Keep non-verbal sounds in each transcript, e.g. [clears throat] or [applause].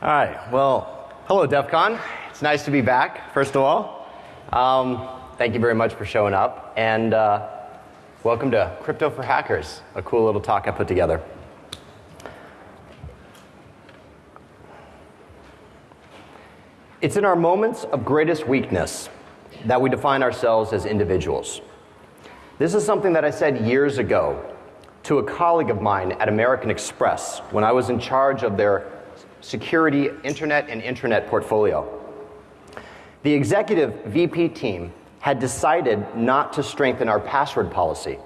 All right. Well, hello, DEF CON. It's nice to be back, first of all. Um, thank you very much for showing up. And uh, welcome to Crypto for Hackers, a cool little talk I put together. It's in our moments of greatest weakness that we define ourselves as individuals. This is something that I said years ago to a colleague of mine at American Express when I was in charge of their security internet and intranet portfolio. The executive VP team had decided not to strengthen our password policy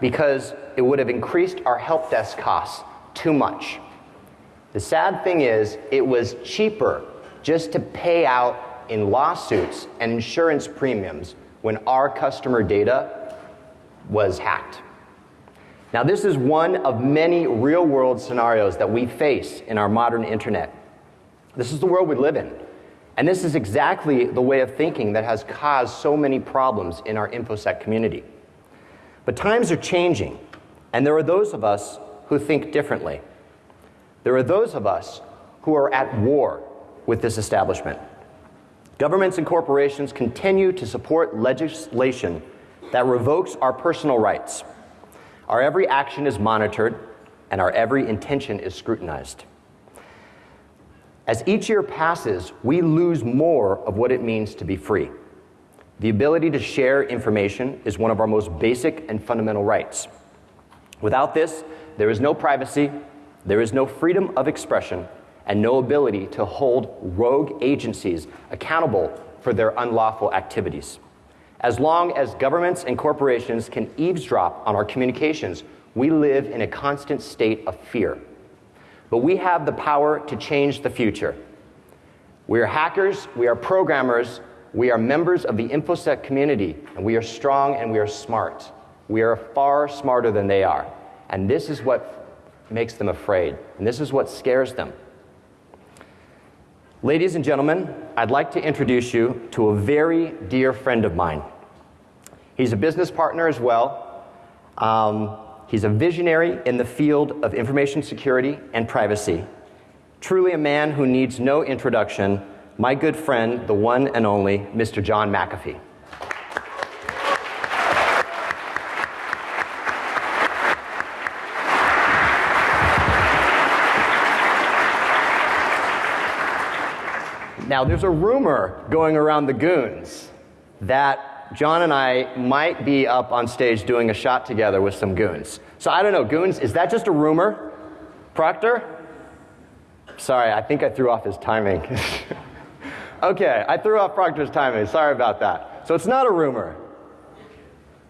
because it would have increased our help desk costs too much. The sad thing is, it was cheaper just to pay out in lawsuits and insurance premiums when our customer data was hacked. Now, this is one of many real world scenarios that we face in our modern internet. This is the world we live in. And this is exactly the way of thinking that has caused so many problems in our InfoSec community. But times are changing, and there are those of us who think differently. There are those of us who are at war with this establishment. Governments and corporations continue to support legislation that revokes our personal rights. Our every action is monitored, and our every intention is scrutinized. As each year passes, we lose more of what it means to be free. The ability to share information is one of our most basic and fundamental rights. Without this, there is no privacy, there is no freedom of expression, and no ability to hold rogue agencies accountable for their unlawful activities. As long as governments and corporations can eavesdrop on our communications, we live in a constant state of fear. But we have the power to change the future. We are hackers, we are programmers, we are members of the InfoSec community, and we are strong and we are smart. We are far smarter than they are. And this is what makes them afraid, and this is what scares them. Ladies and gentlemen, I'd like to introduce you to a very dear friend of mine. He's a business partner as well. Um, he's a visionary in the field of information security and privacy. Truly a man who needs no introduction, my good friend, the one and only Mr. John McAfee. Now, there's a rumor going around the goons that John and I might be up on stage doing a shot together with some goons. So I don't know, goons, is that just a rumor? Proctor? Sorry, I think I threw off his timing. [laughs] okay, I threw off Proctor's timing. Sorry about that. So it's not a rumor.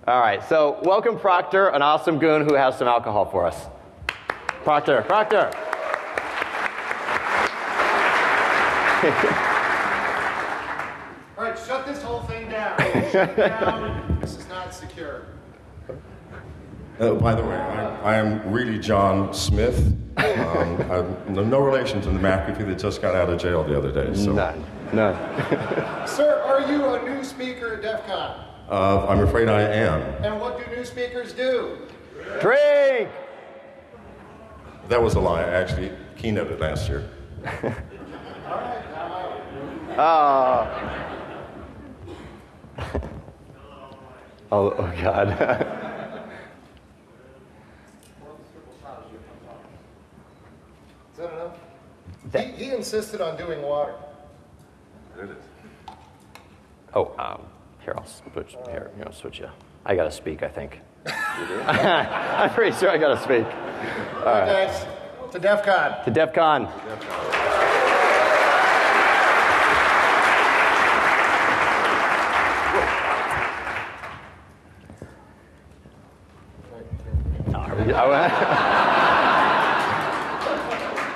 All right, so welcome Proctor, an awesome goon who has some alcohol for us. Proctor, Proctor. [laughs] All right, shut this whole thing down. Shut it down. [laughs] This is not secure. Uh, by the way, I, I am really John Smith. Um, [laughs] I'm no relation to the McAfee that just got out of jail the other day. So. None, none. [laughs] Sir, are you a new speaker at DEF CON? Uh, I'm afraid I am. And what do new speakers do? Drink! That was a lie. I actually keynoted last year. Oh. Oh, oh God. Is that enough? He, he insisted on doing water. oh, um, here, I'll switch, here, you know, switch you. I gotta speak, I think. [laughs] I'm pretty sure I gotta speak. All right, guys, to DEF CON. To DEF CON.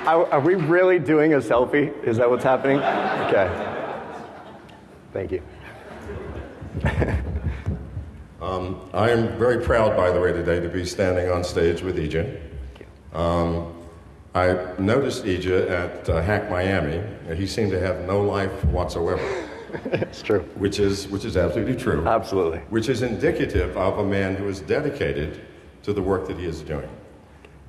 Are we, are, we really doing a selfie? Is that what's happening? Okay. Thank you. [laughs] Um, I am very proud, by the way, today to be standing on stage with Eijah. Um, I noticed Eijah at uh, Hack Miami, and he seemed to have no life whatsoever, [laughs] it's true. which is, which is absolutely true. Absolutely. which is indicative of a man who is dedicated to the work that he is doing.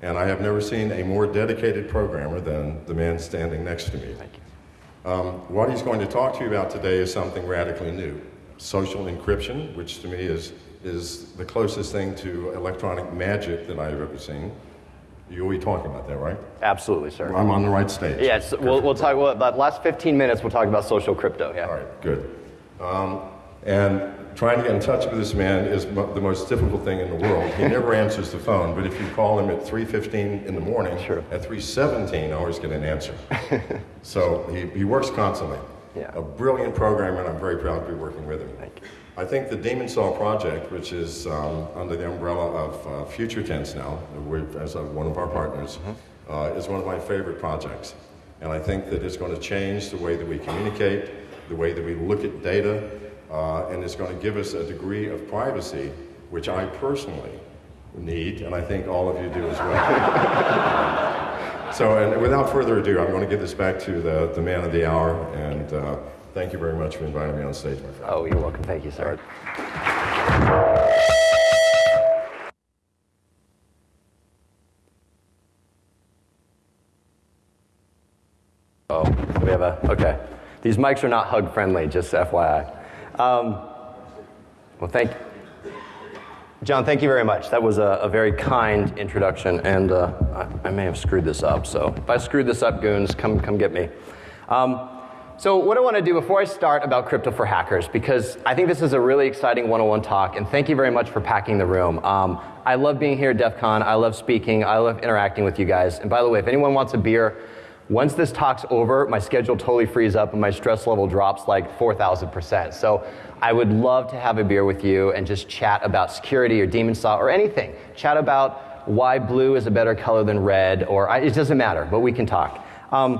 And I have never seen a more dedicated programmer than the man standing next to me. Thank you. Um, what he's going to talk to you about today is something radically new social encryption, which to me is, is the closest thing to electronic magic that I've ever seen. You'll be talking about that, right? Absolutely, sir. I'm on the right stage. Yes, we'll, we'll talk well, about the last 15 minutes. We'll talk about social crypto. Yeah. All right, good. Um, and trying to get in touch with this man is mo- the most difficult thing in the world. He never [laughs] answers the phone, but if you call him at 3.15 in the morning, Sure. at 3.17, I always get an answer. [laughs] so he, he works constantly. Yeah. A brilliant programmer, and I'm very proud to be working with him. Thank you. I think the Demon Saw project, which is um, under the umbrella of uh, Future Tense now, as a, one of our partners, Mm-hmm. uh, is one of my favorite projects. And I think that it's going to change the way that we communicate, the way that we look at data, uh, and it's going to give us a degree of privacy, which I personally need, and I think all of you do as well. [laughs] So, and without further ado, I'm going to give this back to the, the man of the hour, and uh, thank you very much for inviting me on stage, my friend. Oh, you're welcome. Thank you, sir. Oh, we have a, okay. These mics are not hug friendly, just FYI. Um, well, thank John, thank you very much. That was a, a very kind introduction, and uh, I, I may have screwed this up. So if I screwed this up, goons, come, come get me. Um, so what I want to do before I start about crypto for hackers, because I think this is a really exciting 101 talk, and thank you very much for packing the room. Um, I love being here at DEF CON. I love speaking. I love interacting with you guys. And by the way, if anyone wants a beer, once this talk's over, my schedule totally frees up and my stress level drops like 4,000%. So I would love to have a beer with you and just chat about security or demon saw or anything. Chat about why blue is a better color than red, or I, it doesn't matter, but we can talk. Um,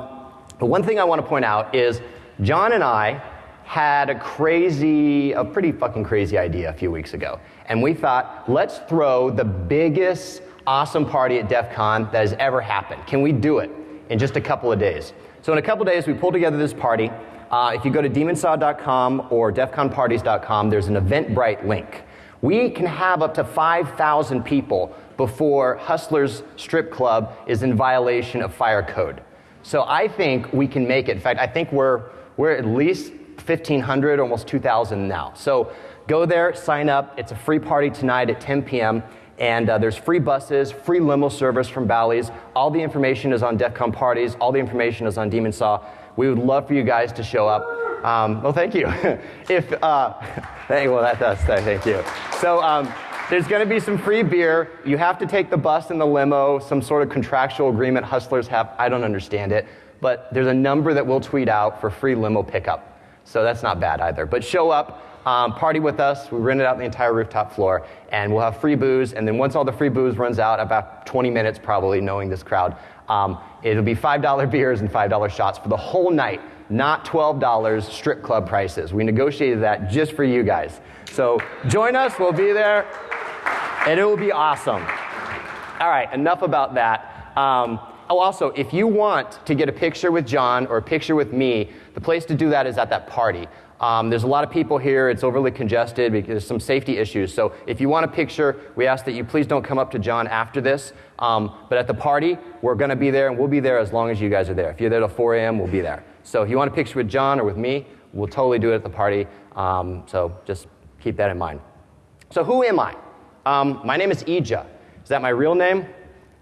but one thing I want to point out is John and I had a crazy, a pretty fucking crazy idea a few weeks ago. And we thought, let's throw the biggest awesome party at DEF CON that has ever happened. Can we do it in just a couple of days? So in a couple of days, we pull together this party. Uh, if you go to demonsaw.com or defconparties.com, there's an Eventbrite link. We can have up to 5,000 people before Hustlers Strip Club is in violation of fire code. So I think we can make it. In fact, I think we're, we're at least 1,500, almost 2,000 now. So go there, sign up. It's a free party tonight at 10 p.m. And uh, there's free buses, free limo service from Bally's. All the information is on DEF CON parties. All the information is on Demon Saw. We would love for you guys to show up. Um, well, thank you. [laughs] if uh, [laughs] thank, well, that does. Thank you. So um, there's going to be some free beer. You have to take the bus and the limo. Some sort of contractual agreement hustlers have. I don't understand it, but there's a number that we'll tweet out for free limo pickup. So that's not bad either. But show up. Um, party with us. We rented out the entire rooftop floor, and we'll have free booze. And then once all the free booze runs out, about 20 minutes probably, knowing this crowd, um, it'll be $5 beers and $5 shots for the whole night, not $12 strip club prices. We negotiated that just for you guys. So join us. We'll be there, and it will be awesome. All right, enough about that. Um, oh, also, if you want to get a picture with John or a picture with me, the place to do that is at that party. Um, there's a lot of people here. It's overly congested because there's some safety issues. So if you want a picture, we ask that you please don't come up to John after this. Um, but at the party, we're going to be there, and we'll be there as long as you guys are there. If you're there till 4 a.m., we'll be there. So if you want a picture with John or with me, we'll totally do it at the party. Um, so just keep that in mind. So who am I? Um, my name is Eijah. Is that my real name?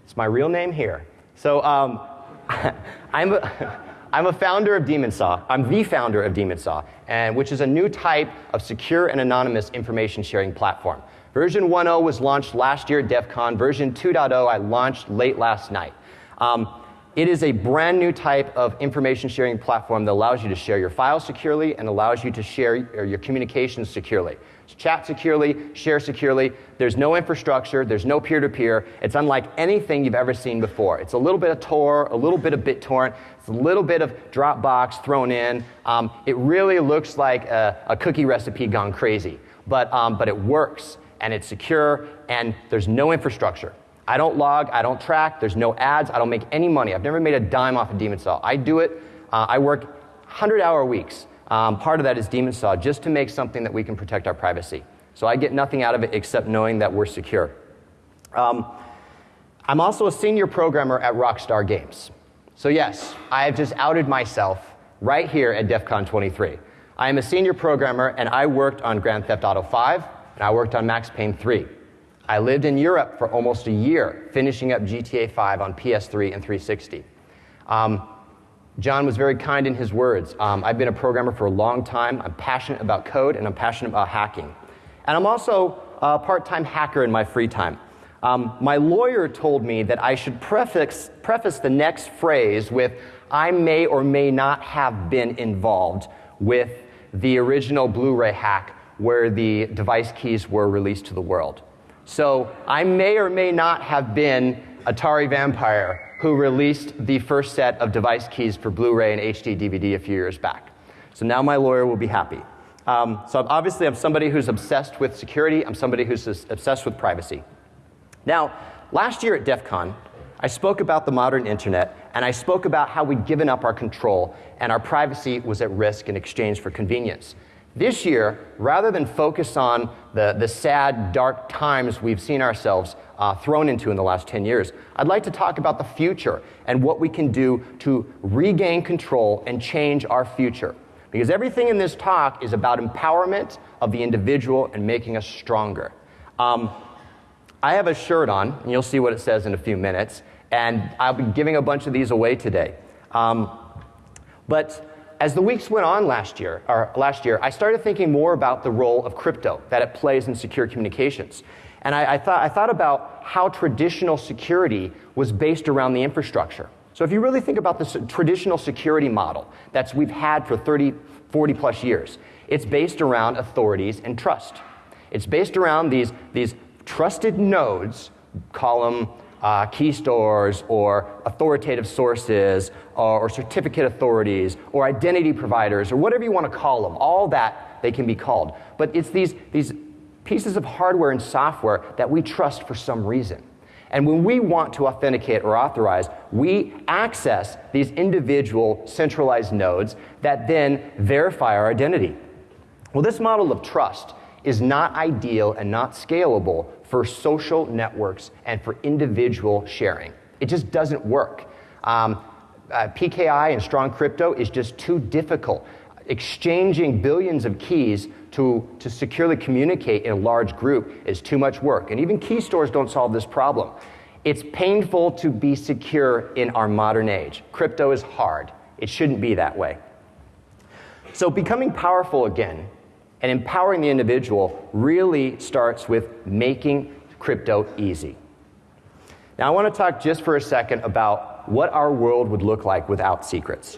It's my real name here. So um, [laughs] I'm, a, [laughs] I'm a founder of Demon Saw. I'm the founder of Demon Saw, and, which is a new type of secure and anonymous information sharing platform. Version 1.0 was launched last year at DEF CON. Version 2.0 I launched late last night. Um, it is a brand new type of information sharing platform that allows you to share your files securely and allows you to share your communications securely. Chat securely, share securely. There's no infrastructure, there's no peer to peer. It's unlike anything you've ever seen before. It's a little bit of Tor, a little bit of BitTorrent, a little bit of Dropbox thrown in. Um, it really looks like a, a, cookie recipe gone crazy, but, um, but it works and it's secure and there's no infrastructure. I don't log, I don't track, there's no ads, I don't make any money. I've never made a dime off of Demon Saw. I do it, uh, I work 100 hour weeks. Um, part of that is Demon Saw, just to make something that we can protect our privacy. So I get nothing out of it except knowing that we're secure. Um, I'm also a senior programmer at Rockstar Games. So, yes, I have just outed myself right here at DEF CON 23. I am a senior programmer and I worked on Grand Theft Auto 5 and I worked on Max Payne 3. I lived in Europe for almost a year, finishing up GTA 5 on PS3 and 360. Um, John was very kind in his words. Um, I've been a programmer for a long time. I'm passionate about code and I'm passionate about hacking. And I'm also a part time hacker in my free time. Um, my lawyer told me that I should preface, the next phrase with, I may or may not have been involved with the original Blu ray hack where the device keys were released to the world. So I may or may not have been Atari Vampire who released the first set of device keys for Blu ray and HD DVD a few years back. So now my lawyer will be happy. Um, so obviously, I'm somebody who's obsessed with security, I'm somebody who's obsessed with privacy. Now, last year at DEF CON, I spoke about the modern internet and I spoke about how we'd given up our control and our privacy was at risk in exchange for convenience. This year, rather than focus on the, the sad, dark times we've seen ourselves uh, thrown into in the last 10 years, I'd like to talk about the future and what we can do to regain control and change our future. Because everything in this talk is about empowerment of the individual and making us stronger. Um, I have a shirt on, and you'll see what it says in a few minutes, and I'll be giving a bunch of these away today. Um, but as the weeks went on last year, or last year, I started thinking more about the role of crypto that it plays in secure communications. And I, I, thought, I thought about how traditional security was based around the infrastructure. So if you really think about the traditional security model that we've had for 30, 40 plus years, it's based around authorities and trust. It's based around these, these trusted nodes, call them uh, key stores or authoritative sources or, or certificate authorities or identity providers or whatever you want to call them, all that they can be called. But it's these, these pieces of hardware and software that we trust for some reason. And when we want to authenticate or authorize, we access these individual centralized nodes that then verify our identity. Well, this model of trust is not ideal and not scalable for social networks and for individual sharing. It just doesn't work. Um, uh, PKI and strong crypto is just too difficult. Exchanging billions of keys to, to securely communicate in a large group is too much work. And even key stores don't solve this problem. It's painful to be secure in our modern age. Crypto is hard. It shouldn't be that way. So, becoming powerful again and empowering the individual really starts with making crypto easy. Now, I want to talk just for a second about what our world would look like without secrets.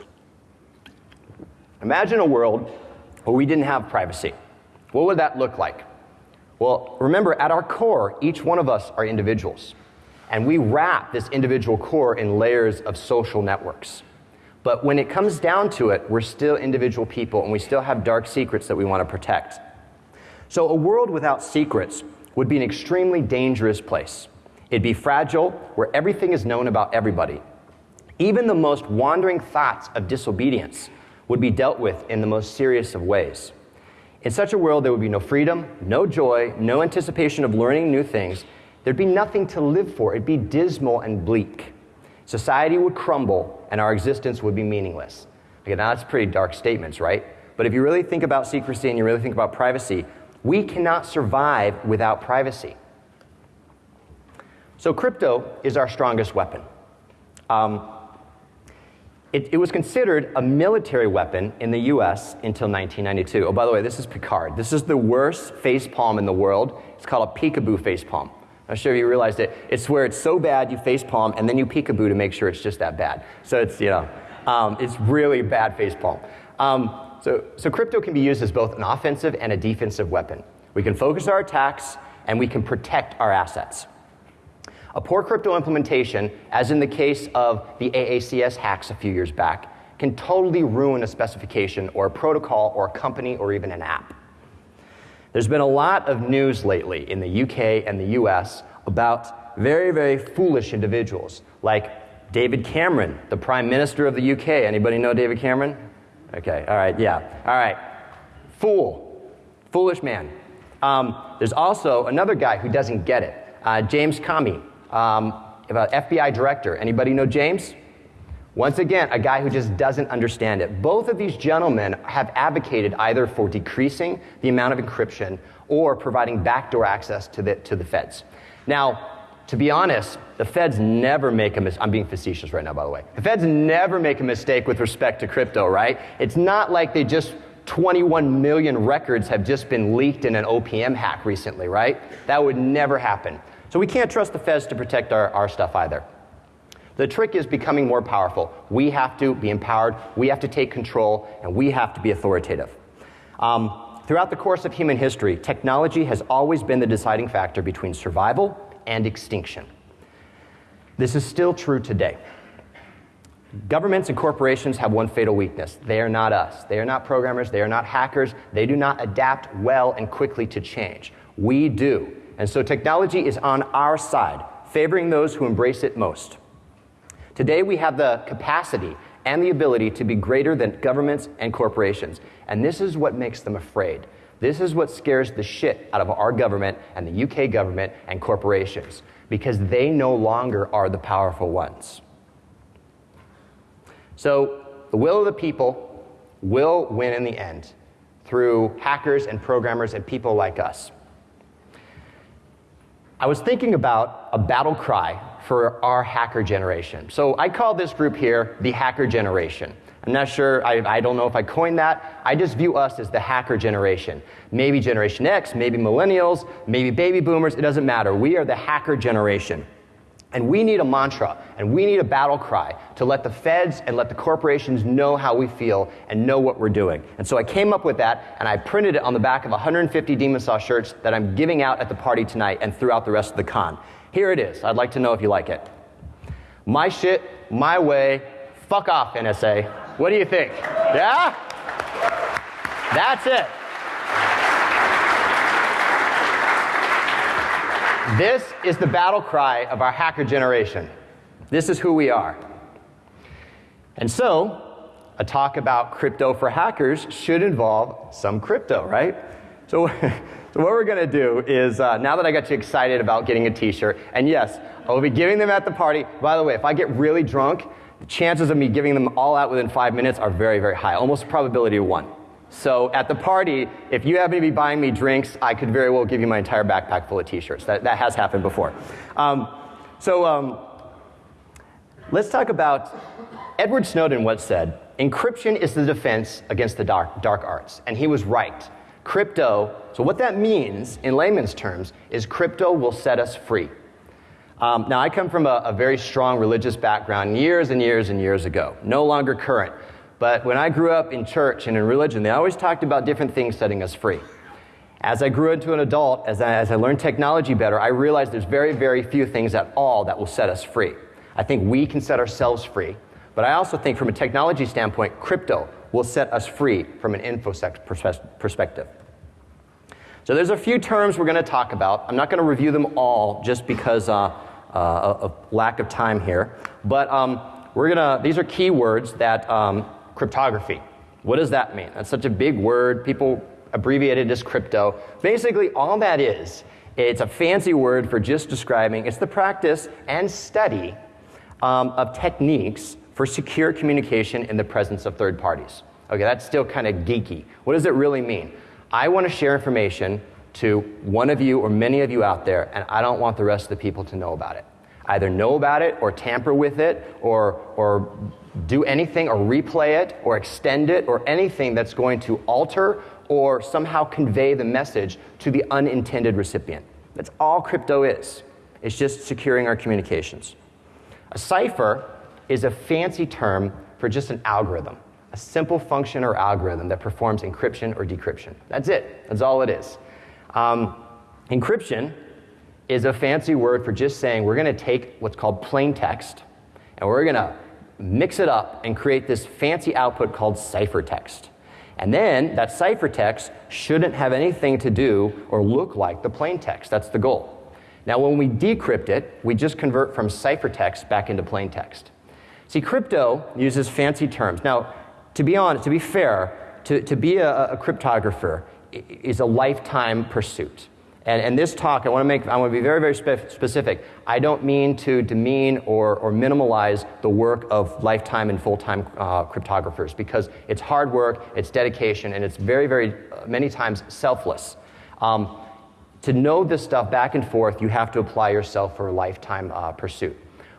Imagine a world where we didn't have privacy. What would that look like? Well, remember, at our core, each one of us are individuals. And we wrap this individual core in layers of social networks. But when it comes down to it, we're still individual people and we still have dark secrets that we want to protect. So, a world without secrets would be an extremely dangerous place. It'd be fragile, where everything is known about everybody. Even the most wandering thoughts of disobedience would be dealt with in the most serious of ways. In such a world, there would be no freedom, no joy, no anticipation of learning new things. There'd be nothing to live for. It'd be dismal and bleak. Society would crumble and our existence would be meaningless. Okay, now that's pretty dark statements, right? But if you really think about secrecy and you really think about privacy, we cannot survive without privacy. So, crypto is our strongest weapon. Um, it, it, was considered a military weapon in the US until 1992. Oh, by the way, this is Picard. This is the worst face palm in the world. It's called a peekaboo face palm. I'm sure you realized it. It's where it's so bad you face palm and then you peekaboo to make sure it's just that bad. So it's, you know, um, it's really bad face palm. Um, so, so crypto can be used as both an offensive and a defensive weapon. We can focus our attacks and we can protect our assets. A poor crypto implementation, as in the case of the AACS hacks a few years back, can totally ruin a specification or a protocol or a company or even an app. There's been a lot of news lately in the UK and the US about very, very foolish individuals like David Cameron, the Prime Minister of the UK. Anybody know David Cameron? Okay, all right, yeah. All right. Fool. Foolish man. Um, there's also another guy who doesn't get it, uh, James Comey. Um, FBI director. Anybody know James? Once again, a guy who just doesn't understand it. Both of these gentlemen have advocated either for decreasing the amount of encryption or providing backdoor access to the, to the feds. Now, to be honest, the feds never make a mistake. I'm being facetious right now, by the way. The feds never make a mistake with respect to crypto, right? It's not like they just 21 million records have just been leaked in an OPM hack recently, right? That would never happen. So we can't trust the feds to protect our, our stuff either. The trick is becoming more powerful. We have to be empowered, we have to take control, and we have to be authoritative. Um, throughout the course of human history, technology has always been the deciding factor between survival and extinction. This is still true today. Governments and corporations have one fatal weakness. They are not us. They are not programmers. They are not hackers. They do not adapt well and quickly to change. We do. And so technology is on our side, favoring those who embrace it most. Today, we have the capacity and the ability to be greater than governments and corporations. And this is what makes them afraid. This is what scares the shit out of our government and the UK government and corporations because they no longer are the powerful ones. So, the will of the people will win in the end through hackers and programmers and people like us. I was thinking about a battle cry for our hacker generation. So I call this group here the hacker generation. I'm not sure, I, I, don't know if I coined that. I just view us as the hacker generation. Maybe Generation X, maybe millennials, maybe baby boomers, it doesn't matter. We are the hacker generation. And we need a mantra and we need a battle cry to let the feds and let the corporations know how we feel and know what we're doing. And so I came up with that and I printed it on the back of 150 Demon Saw shirts that I'm giving out at the party tonight and throughout the rest of the con. Here it is. I'd like to know if you like it. My shit, my way, fuck off, NSA. What do you think? Yeah? That's it. This is the battle cry of our hacker generation. This is who we are. And so, a talk about crypto for hackers should involve some crypto, right? So, [laughs] so what we're going to do is, uh, now that I got you excited about getting a t-shirt, and yes, I will be giving them at the party. By the way, if I get really drunk, the chances of me giving them all out within five minutes are very, very high, almost probability of one. So at the party, if you happen to be buying me drinks, I could very well give you my entire backpack full of t-shirts. That, that has happened before. Um, so um, let's talk about Edward Snowden once said, encryption is the defense against the dark, dark arts. And he was right. Crypto, so what that means in layman's terms is crypto will set us free. Um, now, I come from a, a very strong religious background years and years and years ago, no longer current. But when I grew up in church and in religion, they always talked about different things setting us free. As I grew into an adult, as I, as I learned technology better, I realized there's very, very few things at all that will set us free. I think we can set ourselves free, but I also think from a technology standpoint, crypto will set us free from an infosec perspective. So there's a few terms we're going to talk about. I'm not going to review them all just because uh, uh, of lack of time here, but um, we're gonna. These are keywords that um, cryptography. What does that mean? That's such a big word. People abbreviate it as crypto. Basically, all that is, it's a fancy word for just describing, it's the practice and study um, of techniques for secure communication in the presence of third parties. Okay, that's still kind of geeky. What does it really mean? I want to share information to one of you or many of you out there, and I don't want the rest of the people to know about it. Either know about it or tamper with it or, or do anything or replay it or extend it or anything that's going to alter or somehow convey the message to the unintended recipient. That's all crypto is. It's just securing our communications. A cipher is a fancy term for just an algorithm, a simple function or algorithm that performs encryption or decryption. That's it. That's all it is. Um, encryption is a fancy word for just saying we're going to take what's called plain text and we're going to mix it up and create this fancy output called ciphertext. And then that ciphertext shouldn't have anything to do or look like the plain text. That's the goal. Now, when we decrypt it, we just convert from ciphertext back into plain text. See, crypto uses fancy terms. Now, to be honest, to be fair, to, to be a, a cryptographer is a lifetime pursuit. And, and this talk, I want to make, I want to be very, very spe- specific. I don't mean to demean or, or minimalize the work of lifetime and full-time uh, cryptographers because it's hard work, it's dedication, and it's very, very, uh, many times selfless. Um, to know this stuff back and forth, you have to apply yourself for a lifetime uh, pursuit.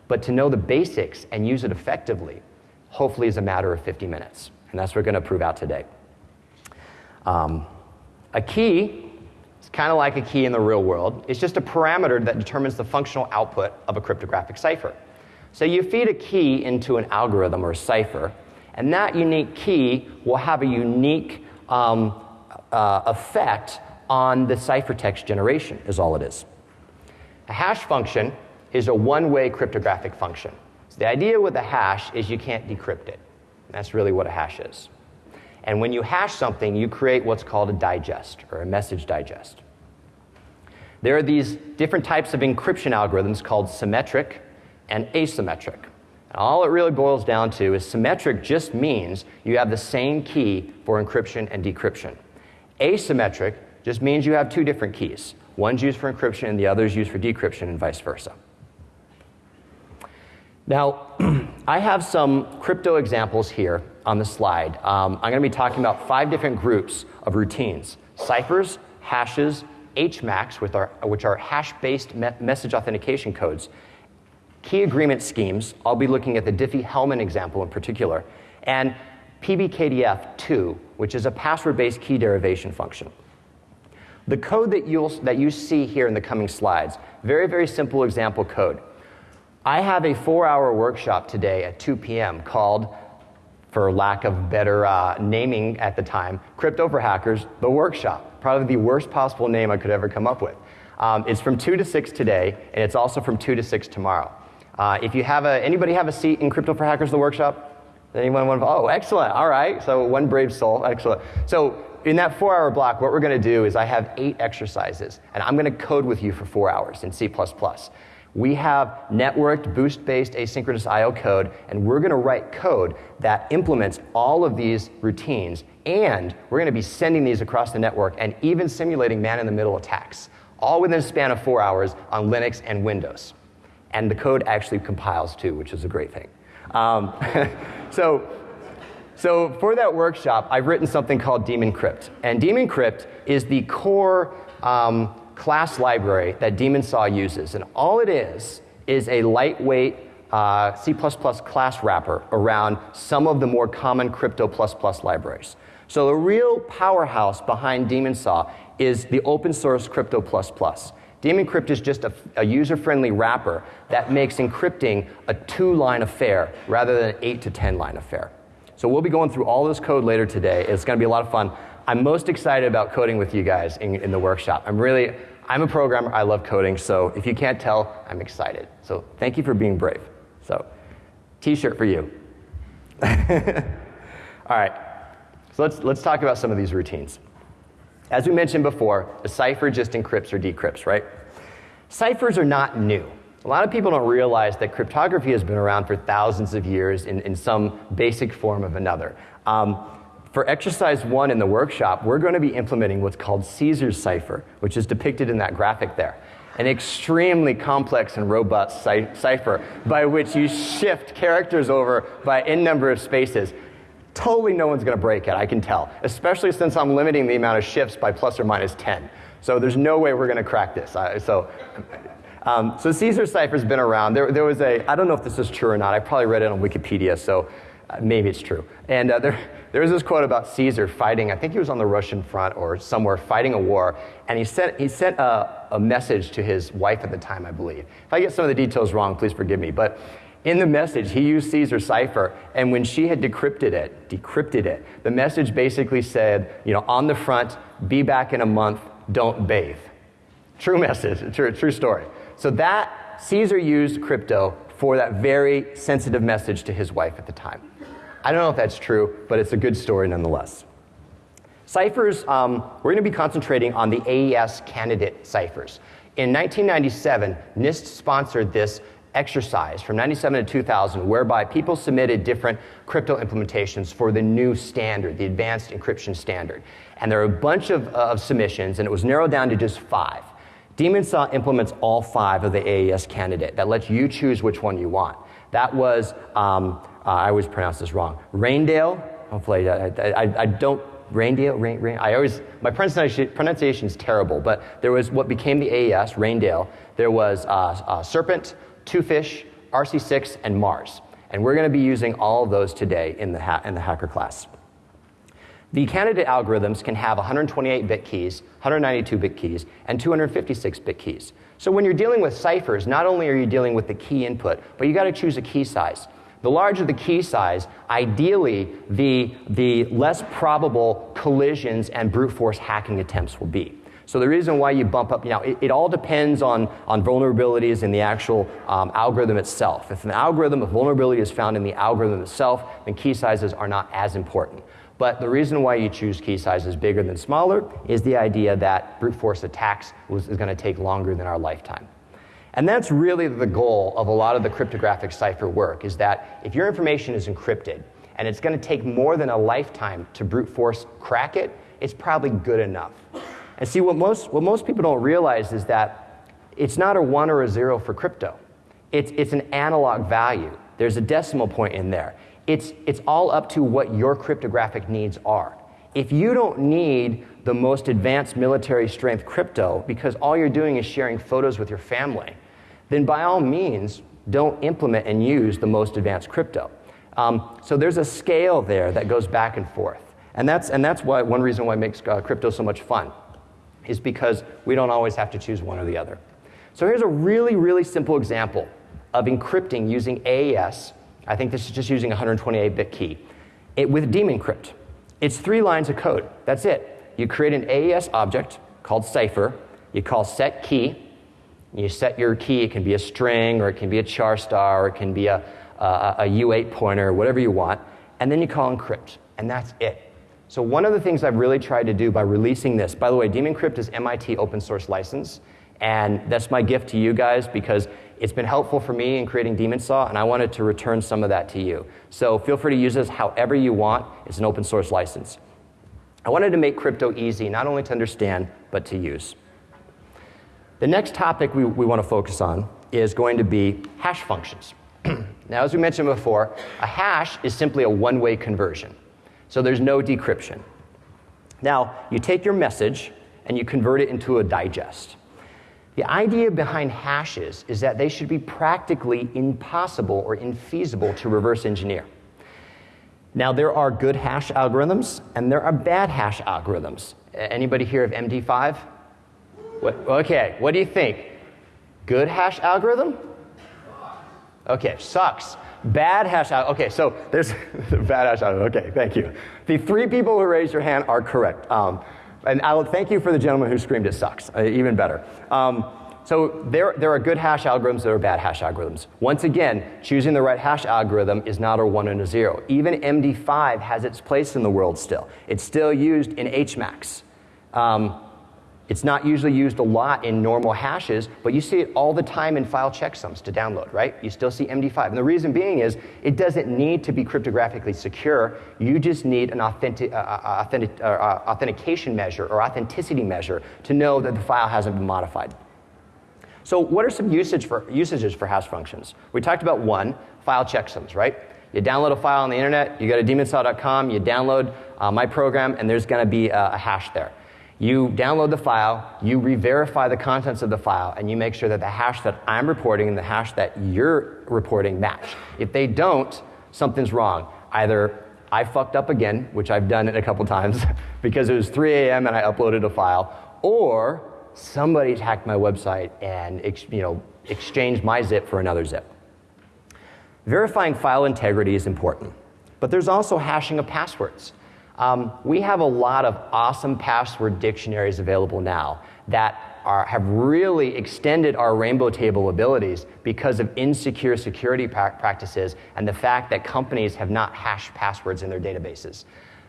But to know the basics and use it effectively, hopefully is a matter of 50 minutes. And that's what we're going to prove out today. Um, a key is kind of like a key in the real world. It's just a parameter that determines the functional output of a cryptographic cipher. So you feed a key into an algorithm or a cipher, and that unique key will have a unique um, uh, effect on the ciphertext generation, is all it is. A hash function is a one way cryptographic function. So the idea with a hash is you can't decrypt it. That's really what a hash is. And when you hash something, you create what's called a digest or a message digest. There are these different types of encryption algorithms called symmetric and asymmetric. And all it really boils down to is symmetric just means you have the same key for encryption and decryption. Asymmetric just means you have two different keys. One's used for encryption and the other's used for decryption and vice versa. Now, [clears throat] I have some crypto examples here on the slide. Um, I'm going to be talking about five different groups of routines ciphers, hashes, HMACs, which are, which are hash based me- message authentication codes, key agreement schemes. I'll be looking at the Diffie Hellman example in particular, and PBKDF2, which is a password based key derivation function. The code that, you'll, that you see here in the coming slides, very, very simple example code. I have a four hour workshop today at 2 p.m. called for lack of better uh, naming at the time, Crypto for Hackers, the workshop. Probably the worst possible name I could ever come up with. Um, it's from 2 to 6 today, and it's also from 2 to 6 tomorrow. Uh, if you have a, anybody have a seat in Crypto for Hackers, the workshop? Anyone want to, oh, excellent, all right. So one brave soul, excellent. So in that four hour block, what we're going to do is I have eight exercises, and I'm going to code with you for four hours in C++ we have networked boost-based asynchronous I.O. code, and we're going to write code that implements all of these routines, and we're going to be sending these across the network and even simulating man-in-the-middle attacks, all within a span of four hours on Linux and Windows. And the code actually compiles too, which is a great thing. Um, [laughs] so, so for that workshop, I've written something called Daemon Crypt, and Daemon Crypt is the core. Um, class library that Demon Saw uses. And all it is is a lightweight uh, C++ class wrapper around some of the more common crypto++ libraries. So the real powerhouse behind Demon Saw is the open source crypto++. Daemon Crypt is just a, a user-friendly wrapper that makes encrypting a two-line affair rather than an eight to 10 line affair. So we'll be going through all this code later today. It's going to be a lot of fun. I'm most excited about coding with you guys in, in the workshop. I'm really, I'm a programmer, I love coding, so if you can't tell, I'm excited. So thank you for being brave. So, t-shirt for you. [laughs] All right, so let's, let's talk about some of these routines. As we mentioned before, a cipher just encrypts or decrypts, right? Ciphers are not new. A lot of people don't realize that cryptography has been around for thousands of years in, in some basic form of another. Um, for exercise one in the workshop, we're going to be implementing what's called Caesar's cipher, which is depicted in that graphic there. An extremely complex and robust cipher by which you shift characters over by n number of spaces. Totally no one's going to break it, I can tell, especially since I'm limiting the amount of shifts by plus or minus 10. So there's no way we're going to crack this. so um, so Caesar cipher's been around. There, there was a, I don't know if this is true or not. I probably read it on Wikipedia, so uh, maybe it's true. And uh, there, there's this quote about Caesar fighting, I think he was on the Russian front or somewhere fighting a war, and he sent, he sent a, a message to his wife at the time, I believe. If I get some of the details wrong, please forgive me. But in the message, he used Caesar cipher, and when she had decrypted it, decrypted it, the message basically said, you know, on the front, be back in a month, don't bathe. True message, true, true story. So that Caesar used crypto for that very sensitive message to his wife at the time. I don't know if that's true, but it's a good story nonetheless. Ciphers, um, we're going to be concentrating on the AES candidate ciphers. In 1997, NIST sponsored this exercise from 97 to 2000 whereby people submitted different crypto implementations for the new standard, the advanced encryption standard. And there were a bunch of, of submissions, and it was narrowed down to just five. Demonsaw implements all five of the AES candidate that lets you choose which one you want. That was, um, uh, I always pronounce this wrong, Rijndael. Hopefully, I, I, I don't, Rijndael, Rain, Rain, I always, my pronunciation is terrible, but there was what became the AES, Rijndael. There was uh, uh, Serpent, Twofish, RC6, and Mars. And we're going to be using all of those today in the, in the hacker class. The candidate algorithms can have 128 bit keys, 192 bit keys, and 256 bit keys. So when you're dealing with ciphers, not only are you dealing with the key input, but you got to choose a key size. The larger the key size, ideally, the, the less probable collisions and brute force hacking attempts will be. So the reason why you bump up, you know, it, it all depends on, on vulnerabilities in the actual um, algorithm itself. If an algorithm, of vulnerability is found in the algorithm itself, then key sizes are not as important. But the reason why you choose key sizes bigger than smaller is the idea that brute force attacks was, is going to take longer than our lifetime. And that's really the goal of a lot of the cryptographic cipher work is that if your information is encrypted and it's going to take more than a lifetime to brute force crack it, it's probably good enough. And see, what most, what most people don't realize is that it's not a one or a zero for crypto. It's, it's an analog value. There's a decimal point in there. It's, it's all up to what your cryptographic needs are. If you don't need the most advanced military strength crypto because all you're doing is sharing photos with your family, then by all means, don't implement and use the most advanced crypto. Um, so there's a scale there that goes back and forth. And that's, and that's why, one reason why it makes uh, crypto so much fun, is because we don't always have to choose one or the other. So here's a really, really simple example of encrypting using AES I think this is just using a 128-bit key. It, with DaemonCrypt, it's three lines of code. That's it. You create an AES object called cipher. You call set key. You set your key. It can be a string, or it can be a char star, or it can be a, a, a U8 pointer, whatever you want. And then you call encrypt, and that's it. So one of the things I've really tried to do by releasing this, by the way, DaemonCrypt is MIT open source license, and that's my gift to you guys because it's been helpful for me in creating Demon Saw, and I wanted to return some of that to you. So feel free to use this however you want. It's an open source license. I wanted to make crypto easy, not only to understand, but to use. The next topic we, we want to focus on is going to be hash functions. [clears throat] now, as we mentioned before, a hash is simply a one way conversion, so there's no decryption. Now, you take your message and you convert it into a digest. The idea behind hashes is that they should be practically impossible or infeasible to reverse engineer. Now, there are good hash algorithms and there are bad hash algorithms. Anybody hear of MD5? What, okay, what do you think? Good hash algorithm? Okay, sucks. Bad hash. Okay, so there's [laughs] bad hash algorithm. Okay, thank you. The three people who raised your hand are correct. Um, and I'll thank you for the gentleman who screamed it sucks, uh, even better. Um, so there, there are good hash algorithms, there are bad hash algorithms. Once again, choosing the right hash algorithm is not a one and a zero. Even MD5 has its place in the world still. It's still used in HMACs. Um, it's not usually used a lot in normal hashes, but you see it all the time in file checksums to download, right? You still see MD5. And the reason being is it doesn't need to be cryptographically secure. You just need an authentic, uh, uh authentic, uh, uh, authentication measure or authenticity measure to know that the file hasn't been modified. So what are some usage for, usages for hash functions? We talked about one, file checksums, right? You download a file on the internet, you go to demonsaw.com, you download uh, my program, and there's going to be a, a hash there. You download the file, you re-verify the contents of the file, and you make sure that the hash that I'm reporting and the hash that you're reporting match. If they don't, something's wrong. Either I fucked up again, which I've done it a couple times [laughs] because it was 3 a.m. and I uploaded a file, or somebody hacked my website and you know, exchanged my zip for another zip. Verifying file integrity is important, but there's also hashing of passwords. Um, we have a lot of awesome password dictionaries available now that are, have really extended our rainbow table abilities because of insecure security pra- practices and the fact that companies have not hashed passwords in their databases.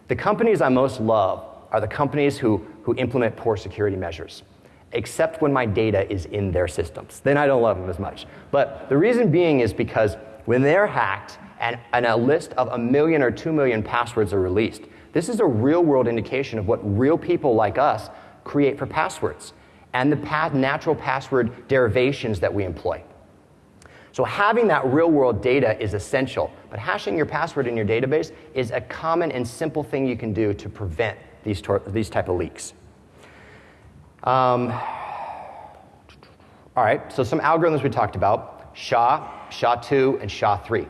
The companies I most love are the companies who, who implement poor security measures, except when my data is in their systems. Then I don't love them as much. But the reason being is because when they're hacked and, and a list of a million or two million passwords are released, this is a real world indication of what real people like us create for passwords. and the natural password derivations that we employ. So having that real world data is essential, but hashing your password in your database is a common and simple thing you can do to prevent these, these type of leaks. Um, all right, so some algorithms we talked about, SHA, SHA-2, and SHA-3.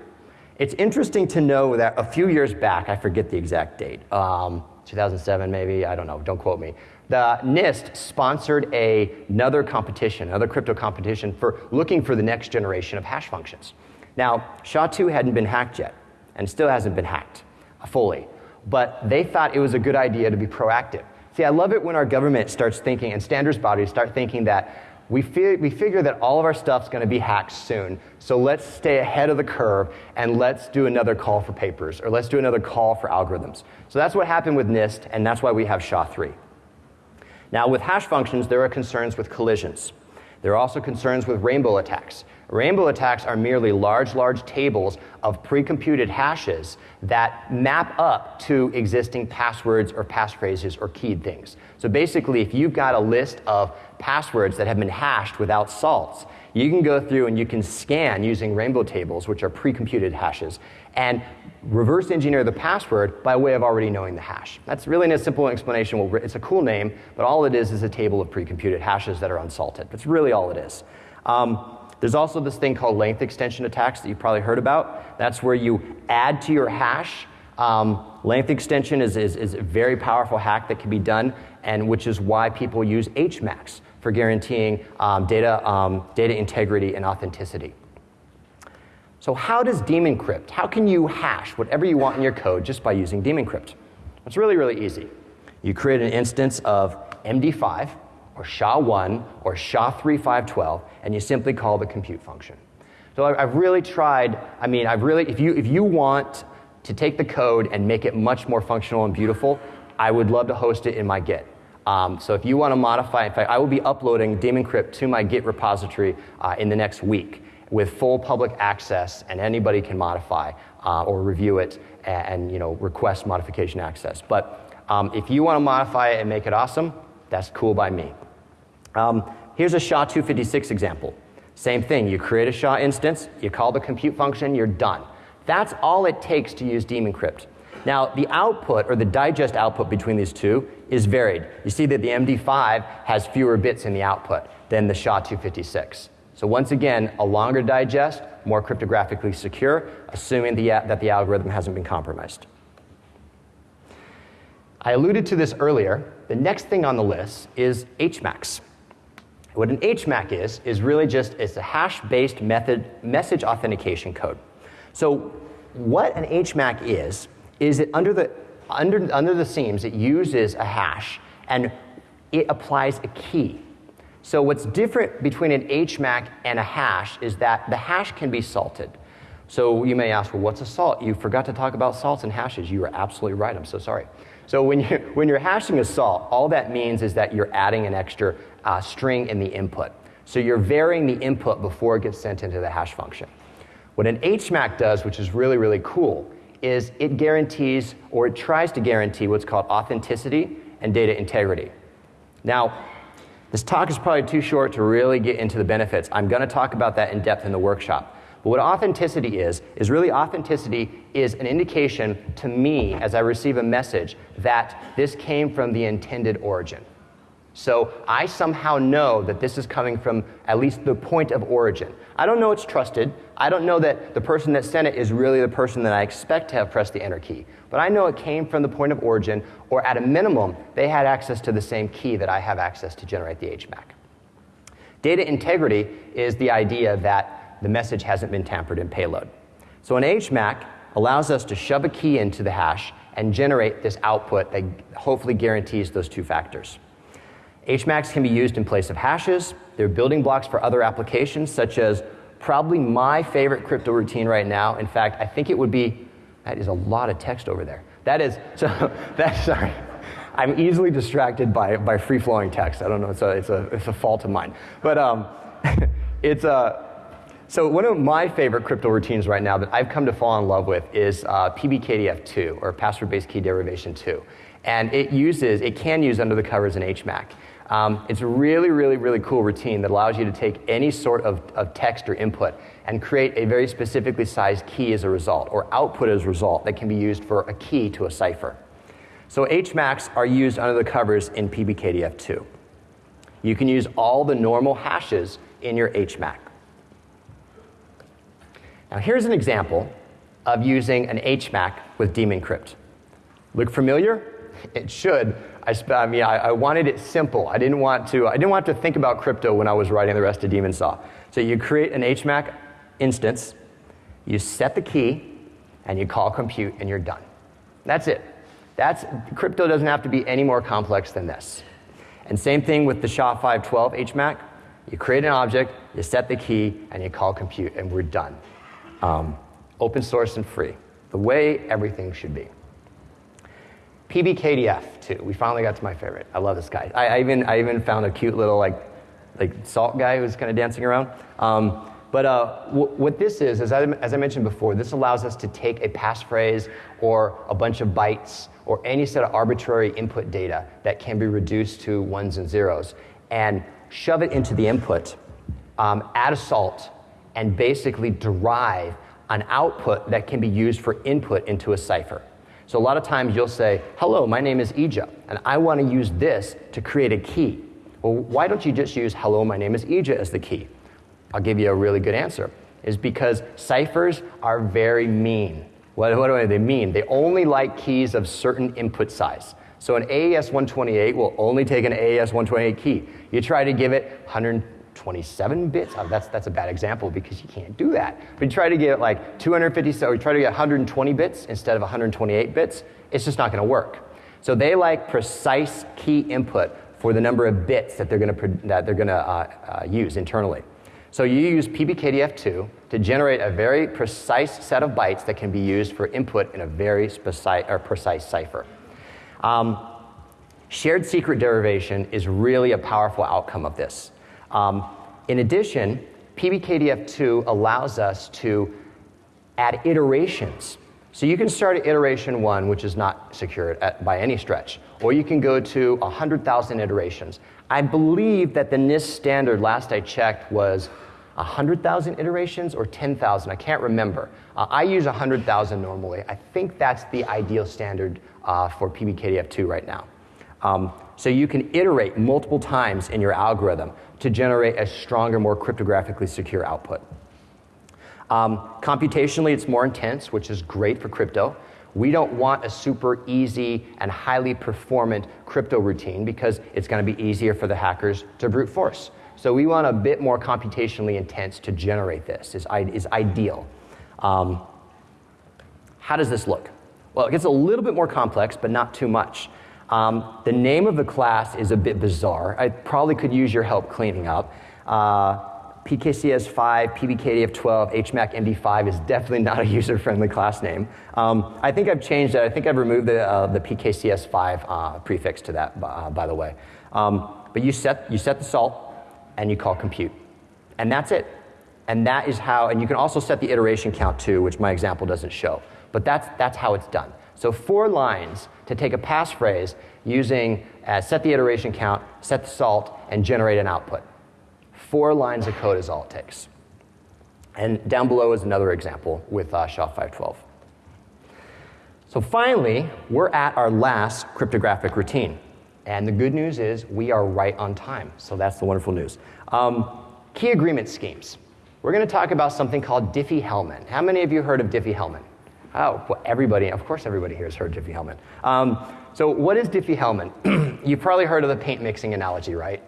It's interesting to know that a few years back, I forget the exact date, um, 2007 maybe, I don't know, don't quote me. The NIST sponsored a, another competition, another crypto competition for looking for the next generation of hash functions. Now, SHA-2 hadn't been hacked yet, and still hasn't been hacked fully, but they thought it was a good idea to be proactive. See, I love it when our government starts thinking, and standards bodies start thinking that we, fi- we figure that all of our stuff's going to be hacked soon. So let's stay ahead of the curve and let's do another call for papers or let's do another call for algorithms. So that's what happened with NIST, and that's why we have SHA-3. Now, with hash functions, there are concerns with collisions. There are also concerns with rainbow attacks. Rainbow attacks are merely large, large tables of pre-computed hashes that map up to existing passwords or passphrases or keyed things. So basically, if you've got a list of passwords that have been hashed without salts, you can go through and you can scan using rainbow tables, which are pre-computed hashes, and reverse engineer the password by way of already knowing the hash. That's really a simple explanation. It's a cool name, but all it is is a table of pre-computed hashes that are unsalted. That's really all it is. Um, there's also this thing called length extension attacks that you've probably heard about. That's where you add to your hash. Um, length extension is, is, is, a very powerful hack that can be done, and which is why people use HMACs for guaranteeing um, data, um, data integrity and authenticity. So, how does Demon Crypt? How can you hash whatever you want in your code just by using Demon Crypt? It's really, really easy. You create an instance of MD5 or SHA-1 or SHA-3512, and you simply call the compute function. So I've really tried, I mean, I've really, if you, if you want to take the code and make it much more functional and beautiful, I would love to host it in my Git. Um, so if you want to modify, in fact, I will be uploading Demon Crypt to my Git repository uh, in the next week with full public access, and anybody can modify uh, or review it and, and, you know request modification access. But um, if you want to modify it and make it awesome, that's cool by me. Um, here's a SHA-256 example. Same thing, you create a SHA instance, you call the compute function, you're done. That's all it takes to use Demon Crypt. Now, the output, or the digest output between these two, is varied. You see that the MD5 has fewer bits in the output than the SHA-256. So once again, a longer digest, more cryptographically secure, assuming the, that the algorithm hasn't been compromised. I alluded to this earlier. The next thing on the list is HMACs. What an HMAC is, is really just it's a hash-based method message authentication code. So what an HMAC is, is it under the, under, under the seams, it uses a hash and it applies a key. So what's different between an HMAC and a hash is that the hash can be salted. So you may ask, well, what's a salt? You forgot to talk about salts and hashes. You are absolutely right. I'm so sorry. So when, you, [laughs] when you're hashing a salt, all that means is that you're adding an extra uh, string in the input. So you're varying the input before it gets sent into the hash function. What an HMAC does, which is really, really cool, is it guarantees or it tries to guarantee what's called authenticity and data integrity. Now, this talk is probably too short to really get into the benefits. I'm going to talk about that in depth in the workshop. But what authenticity is, is really authenticity is an indication to me as I receive a message that this came from the intended origin. So I somehow know that this is coming from at least the point of origin. I don't know it's trusted. I don't know that the person that sent it is really the person that I expect to have pressed the enter key. But I know it came from the point of origin, or at a minimum, they had access to the same key that I have access to generate the HMAC. Data integrity is the idea that the message hasn't been tampered in payload. So an HMAC allows us to shove a key into the hash and generate this output that hopefully guarantees those two factors. HMACs can be used in place of hashes. They're building blocks for other applications, such as probably my favorite crypto routine right now. In fact, I think it would be, that is a lot of text over there. That is, [laughs] so, that's, sorry. I'm easily distracted by, by free flowing text. I don't know, it's a, it's a, it's a fault of mine. But um, [laughs] it's a, so one of my favorite crypto routines right now that I've come to fall in love with is uh, PBKDF2 or password-based key derivation 2, and it uses it can use under the covers an HMAC. Um, it's a really, really, really cool routine that allows you to take any sort of, of text or input and create a very specifically sized key as a result, or output as a result that can be used for a key to a cipher. So HMACs are used under the covers in PBKDF2. You can use all the normal hashes in your HMAC. Now here's an example of using an HMAC with demon crypt. Look familiar? It should. I, I mean, I, I, wanted it simple. I didn't want to. I didn't want to think about crypto when I was writing the rest of Demon Saw. So you create an HMAC instance, you set the key, and you call compute, and you're done. That's it. That's crypto doesn't have to be any more complex than this. And same thing with the SHA-512 HMAC. You create an object, you set the key, and you call compute, and we're done. Um, open source and free, the way everything should be. PBKDF2. We finally got to my favorite. I love this guy. I, I even I even found a cute little like like salt guy who's kind of dancing around. Um, but uh, w- what this is, as I, as I mentioned before, this allows us to take a passphrase or a bunch of bytes or any set of arbitrary input data that can be reduced to ones and zeros and shove it into the input, um, add a salt, and basically derive an output that can be used for input into a cipher. So a lot of times you'll say, hello, my name is Eijah, and I want to use this to create a key. Well, why don't you just use hello, my name is Eijah as the key? I'll give you a really good answer. Is because ciphers are very mean. What, what do they mean? They only like keys of certain input size. So an AES 128 will only take an AES 128 key. You try to give it 100, 27 bits. Oh, that's, that's a bad example because you can't do that. But you try to get like 250, so you try to get 120 bits instead of 128 bits, it's just not going to work. So they like precise key input for the number of bits that they're going to, that they're going to uh, uh, use internally. So you use PBKDF2 to generate a very precise set of bytes that can be used for input in a very precise, or precise cipher. Um, shared secret derivation is really a powerful outcome of this. Um, in addition, PBKDF2 allows us to add iterations. So you can start at iteration one, which is not secured at, by any stretch, or you can go to 100,000 iterations. I believe that the NIST standard, last I checked, was 100,000 iterations or 10,000. I can't remember. Uh, I use 100,000 normally. I think that's the ideal standard uh, for PBKDF2 right now. Um, so you can iterate multiple times in your algorithm to generate a stronger, more cryptographically secure output. Um, computationally, it's more intense, which is great for crypto. We don't want a super easy and highly performant crypto routine because it's going to be easier for the hackers to brute force. So we want a bit more computationally intense to generate this, is, is ideal. Um, how does this look? Well, it gets a little bit more complex, but not too much. Um, the name of the class is a bit bizarre. I probably could use your help cleaning up. Uh, PKCS5, PBKDF12, HMAC MD5 is definitely not a [laughs] user-friendly class name. Um, I think I've changed it. I think I've removed the, uh, the PKCS5 uh, prefix to that, uh, by the way. Um, but you set, you set the salt, and you call compute. And that's it. And that is how, and you can also set the iteration count too, which my example doesn't show. But that's, that's how it's done. So four lines to take a passphrase using uh, set the iteration count, set the salt, and generate an output. Four lines of code is all it takes. And down below is another example with uh, SHA-512. So finally, we're at our last cryptographic routine. And the good news is we are right on time. So that's the wonderful news. Um, key agreement schemes. We're going to talk about something called Diffie-Hellman. How many of you heard of Diffie-Hellman? Oh, well, everybody, of course everybody here has heard Diffie-Hellman. Um, so what is Diffie-Hellman? [clears throat] You've probably heard of the paint mixing analogy, right?